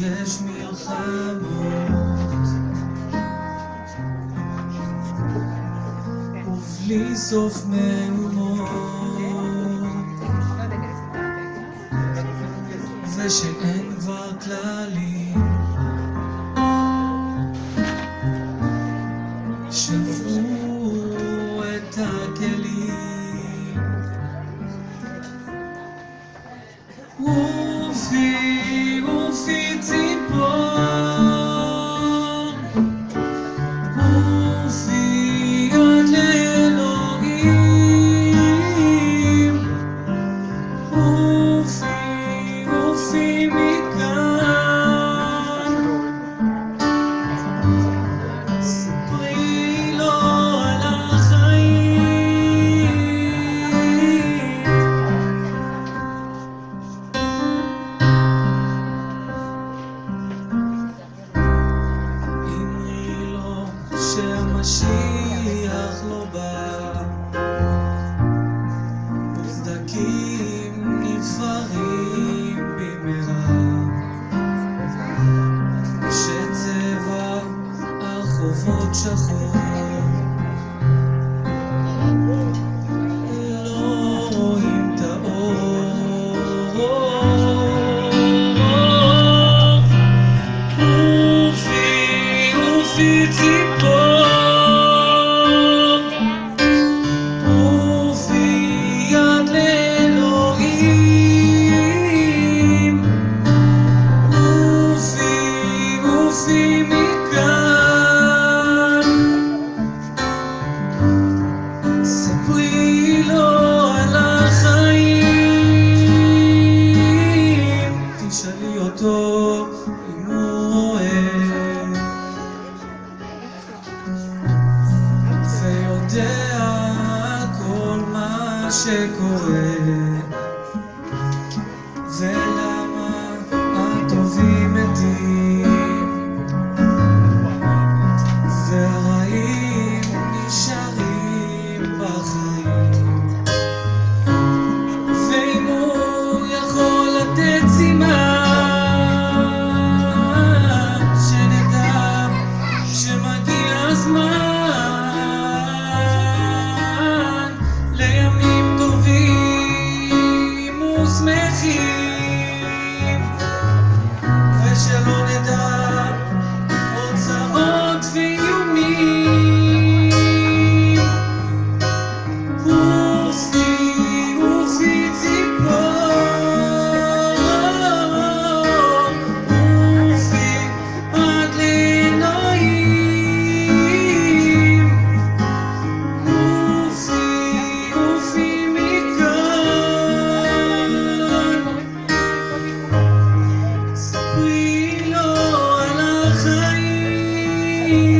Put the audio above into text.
יש מלחמות ובלי סוף מהומות. ושאין כבר כללים. שהמשיח לא בא. וסדקים נבחרים במהרה. שצבע הרחובות שחור ויודע על כל מה שקורה Bye.